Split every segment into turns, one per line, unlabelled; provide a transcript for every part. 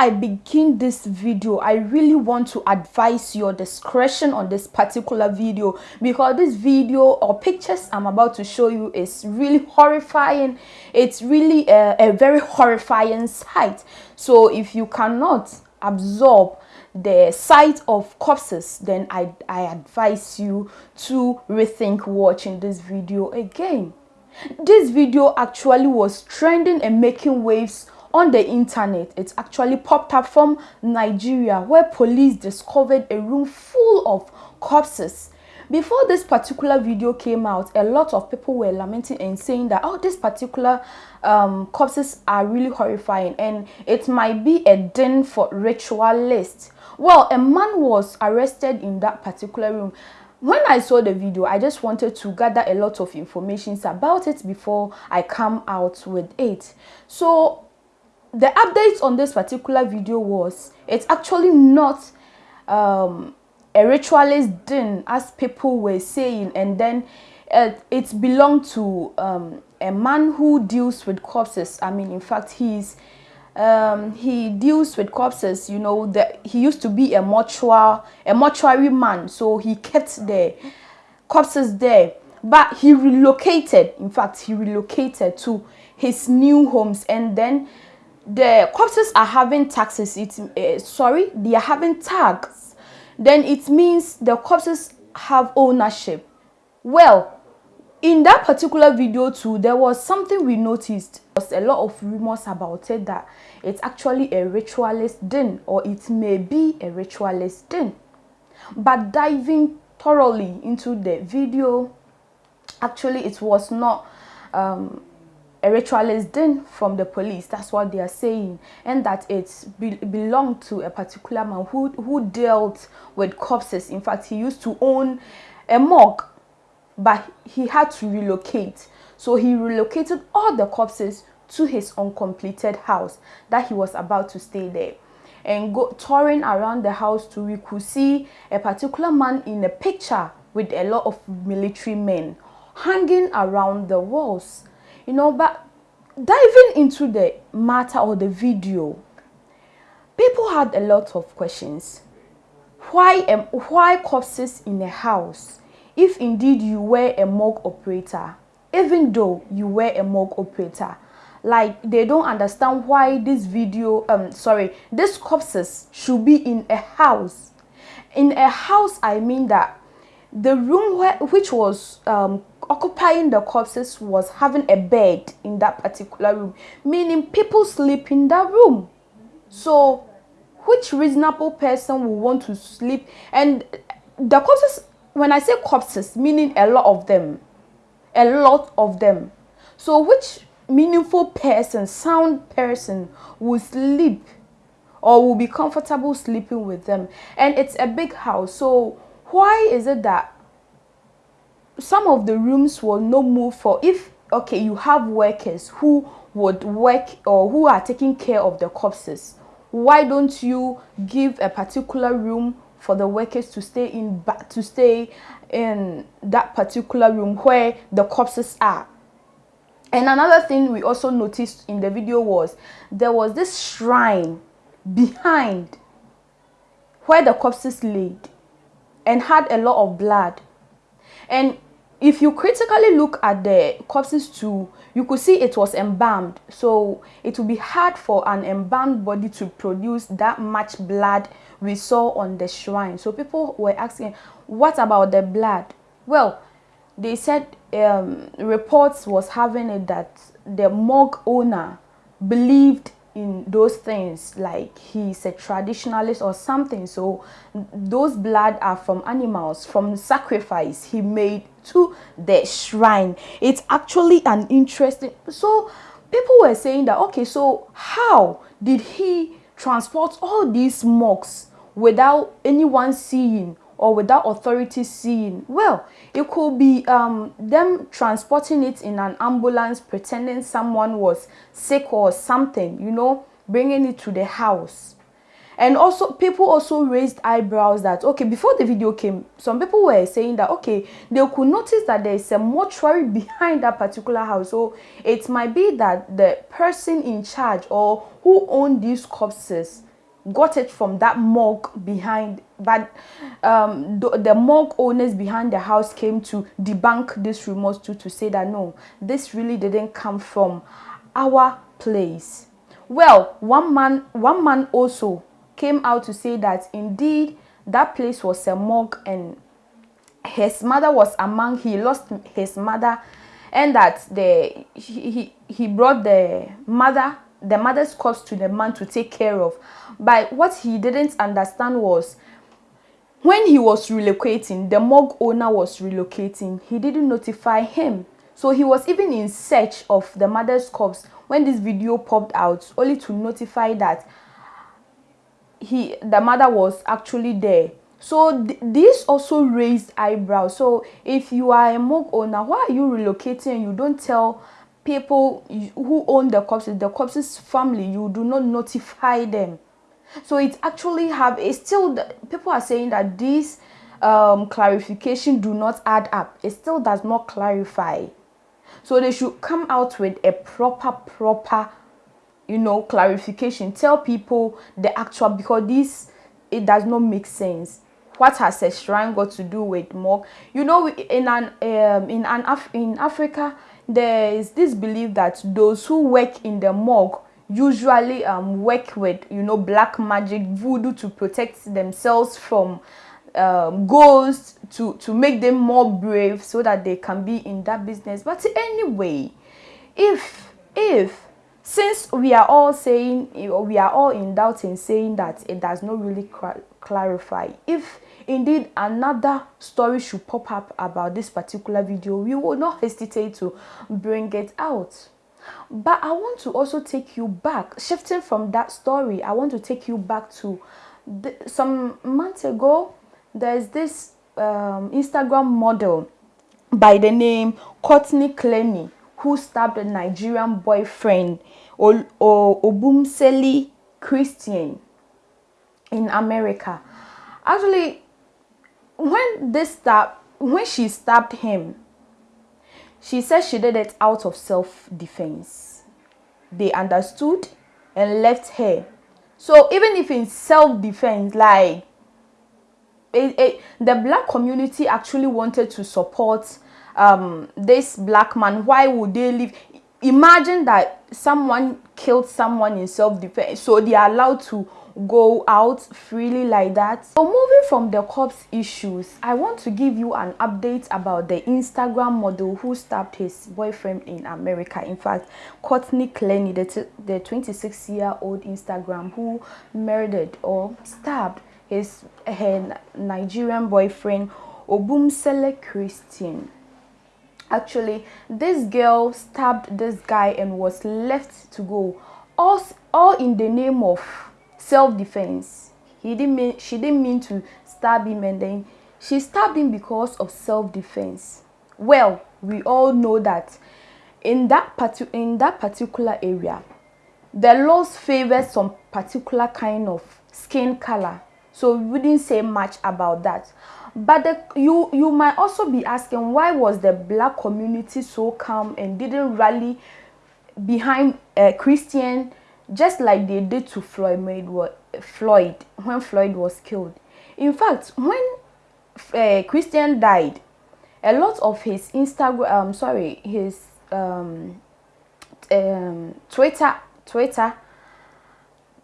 I begin this video, I really want to advise your discretion on this particular video because this video or pictures I'm about to show you is really horrifying. It's really a, a very horrifying sight. So if you cannot absorb the sight of corpses, then I, I advise you to rethink watching this video again. This video actually was trending and making waves on the internet. It actually popped up from Nigeria where police discovered a room full of corpses. Before this particular video came out, a lot of people were lamenting and saying that, oh, this particular um, corpses are really horrifying and it might be a den for ritualists. Well, a man was arrested in that particular room when I saw the video, I just wanted to gather a lot of information about it before I come out with it. So the update on this particular video was it's actually not um, a ritualist den as people were saying and then uh, it belonged to um, a man who deals with corpses. I mean, in fact, he's um, he deals with corpses. You know, that he used to be a mortuary a mortuary man, so he kept the corpses there. But he relocated. In fact, he relocated to his new homes, and then the corpses are having taxes. It's uh, sorry they are having tags then it means the corpses have ownership. Well in that particular video too there was something we noticed. There was a lot of rumors about it that it's actually a ritualist den or it may be a ritualist den but diving thoroughly into the video actually it was not um, a ritualist den from the police. That's what they are saying. And that it be belonged to a particular man who who dealt with corpses. In fact he used to own a morgue but he had to relocate. So he relocated all the corpses to his uncompleted house that he was about to stay there. And go touring around the house too we could see a particular man in a picture with a lot of military men hanging around the walls you know but diving into the matter or the video people had a lot of questions. Why am why corpses in a house? If indeed you were a morgue operator even though you were a morgue operator like they don't understand why this video um sorry this corpses should be in a house. In a house i mean that the room where, which was um, occupying the corpses was having a bed in that particular room, meaning people sleep in that room. So, which reasonable person will want to sleep? And the corpses, when I say corpses, meaning a lot of them, a lot of them. So, which meaningful person, sound person will sleep or will be comfortable sleeping with them? And it's a big house. So, why is it that some of the rooms will not move for if okay you have workers who would work or who are taking care of the corpses why don't you give a particular room for the workers to stay in to stay in that particular room where the corpses are? And another thing we also noticed in the video was there was this shrine behind where the corpses laid and had a lot of blood. And if you critically look at the corpses too you could see it was embalmed. So it would be hard for an embalmed body to produce that much blood we saw on the shrine. So people were asking what about the blood? Well they said um, reports was having it that the morgue owner believed in those things like he's a traditionalist or something. So those blood are from animals from sacrifice he made to the shrine. It's actually an interesting so people were saying that okay so how did he transport all these morgues without anyone seeing or without authority seeing? Well it could be um, them transporting it in an ambulance pretending someone was sick or something you know bringing it to the house. And also people also raised eyebrows that okay before the video came some people were saying that okay they could notice that there is a mortuary behind that particular house. So it might be that the person in charge or who owned these corpses got it from that morgue behind but um, the, the morgue owners behind the house came to debunk this rumors too to say that no this really didn't come from our place. Well one man one man also came out to say that indeed that place was a morgue and his mother was among he lost his mother and that the he, he, he brought the mother the mother's corpse to the man to take care of. But what he didn't understand was when he was relocating the morgue owner was relocating. He didn't notify him. So he was even in search of the mother's corpse. When this video popped out only to notify that he the mother was actually there. So th this also raised eyebrows. So if you are a morgue owner why are you relocating you don't tell people who own the corpses the corpses family you do not notify them. So it actually have a still people are saying that this um, clarification do not add up. It still does not clarify. So they should come out with a proper proper you know clarification. Tell people the actual because this it does not make sense. What has a shrine got to do with morgue you know in an um, in an Af in africa there is this belief that those who work in the morgue usually um, work with you know black magic voodoo to protect themselves from um, ghosts to to make them more brave so that they can be in that business. But anyway if if since we are all saying we are all in doubt in saying that it does not really clarify if indeed another story should pop up about this particular video. We will not hesitate to bring it out. But i want to also take you back shifting from that story i want to take you back to the, some months ago there's this um, instagram model by the name courtney clenney who stabbed a nigerian boyfriend or, obumseli christian in america. Actually when this stab when she stabbed him she said she did it out of self-defense. They understood and left her. So even if in self-defense like it, it, the black community actually wanted to support um, this black man why would they leave? Imagine that someone killed someone in self-defense. So they are allowed to go out freely like that. So moving from the cops issues i want to give you an update about the instagram model who stabbed his boyfriend in america. In fact courtney clenney the, the 26 year old instagram who murdered or stabbed his her nigerian boyfriend obumseli christian. Actually this girl stabbed this guy and was left to go. All all in the name of self-defense. He didn't mean she didn't mean to stab him and then she stabbed him because of self-defense. Well we all know that in that part in that particular area the laws favor some particular kind of skin color. So we wouldn't say much about that. But the, you you might also be asking why was the black community so calm and didn't rally behind a christian just like they did to Floyd Mayweather, Floyd when Floyd was killed. In fact, when uh, Christian died, a lot of his Instagram, um, sorry, his um, um, Twitter, Twitter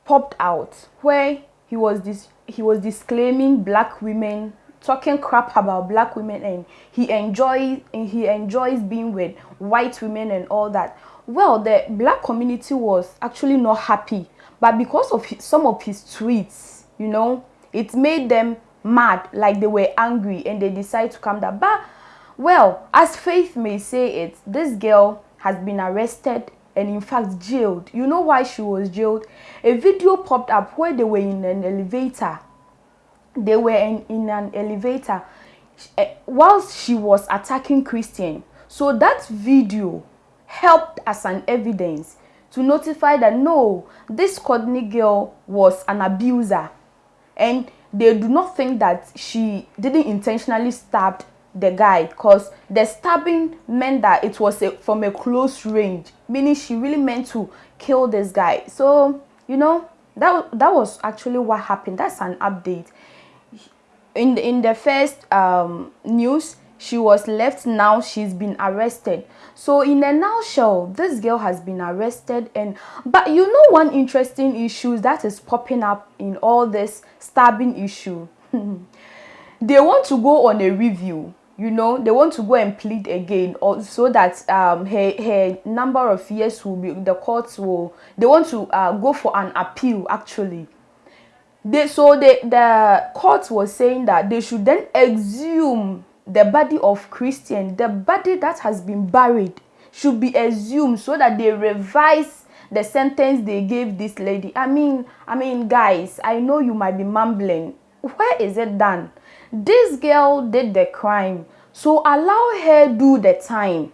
popped out where he was this he was disclaiming black women talking crap about black women and he enjoys he enjoys being with white women and all that well the black community was actually not happy but because of his, some of his tweets you know it made them mad like they were angry and they decided to come down. But well as faith may say it this girl has been arrested and in fact jailed. You know why she was jailed? A video popped up where they were in an elevator. They were in, in an elevator. Eh, whilst she was attacking christian. So that video helped as an evidence to notify that no, this Courtney girl was an abuser. And they do not think that she didn't intentionally stab the guy because the stabbing meant that it was a, from a close range meaning she really meant to kill this guy. So you know that that was actually what happened. That's an update. In the, in the first um, news she was left now she's been arrested. So in a nutshell this girl has been arrested and but you know one interesting issue that is popping up in all this stabbing issue? They want to go on a review you know? They want to go and plead again or so that um her her number of years will be the courts will they want to uh, go for an appeal actually. They so the the court was saying that they should then exhume the body of christian the body that has been buried should be exhumed so that they revise the sentence they gave this lady. I mean i mean guys i know you might be mumbling where is it done? This girl did the crime so allow her do the time.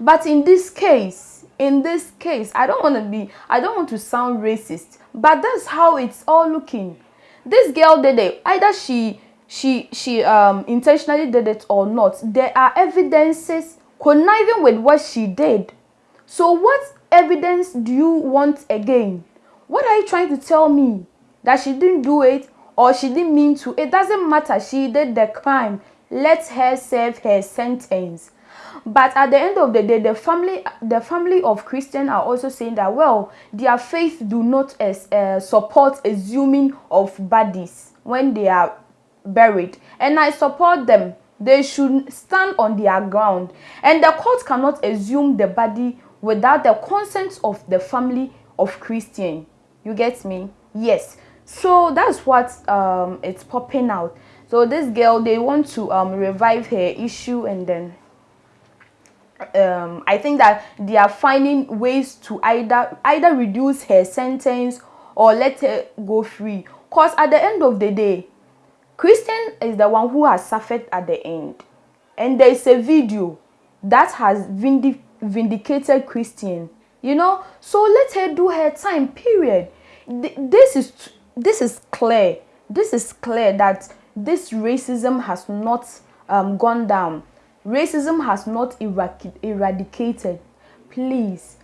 But in this case in this case i don't want to be i don't want to sound racist but that's how it's all looking. This girl did it. Either she she she um intentionally did it or not there are evidences conniving with what she did so what evidence do you want again what are you trying to tell me that she didn't do it or she didn't mean to, it doesn't matter. She did the crime. Let her serve her sentence. But at the end of the day, the family, the family of Christian are also saying that well, their faith do not as, uh, support assuming of bodies when they are buried, and I support them. They should stand on their ground, and the court cannot assume the body without the consent of the family of Christian. You get me? Yes so that's what um, it's popping out so this girl they want to um, revive her issue and then um, I think that they are finding ways to either either reduce her sentence or let her go free. Cause at the end of the day, Christian is the one who has suffered at the end, and there is a video that has vindic vindicated Christian. You know, so let her do her time. Period. This is this is clear. This is clear that this racism has not um, gone down. Racism has not eradicated. Please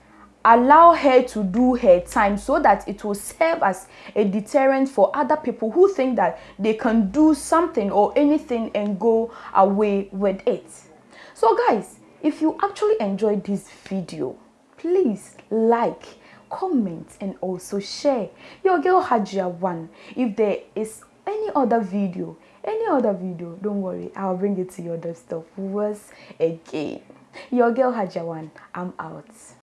allow her to do her time so that it will serve as a deterrent for other people who think that they can do something or anything and go away with it. So guys, if you actually enjoyed this video, please like comment and also share. Your girl hajia one if there is any other video any other video don't worry i'll bring it to your desktop once again. Your girl hajia one i'm out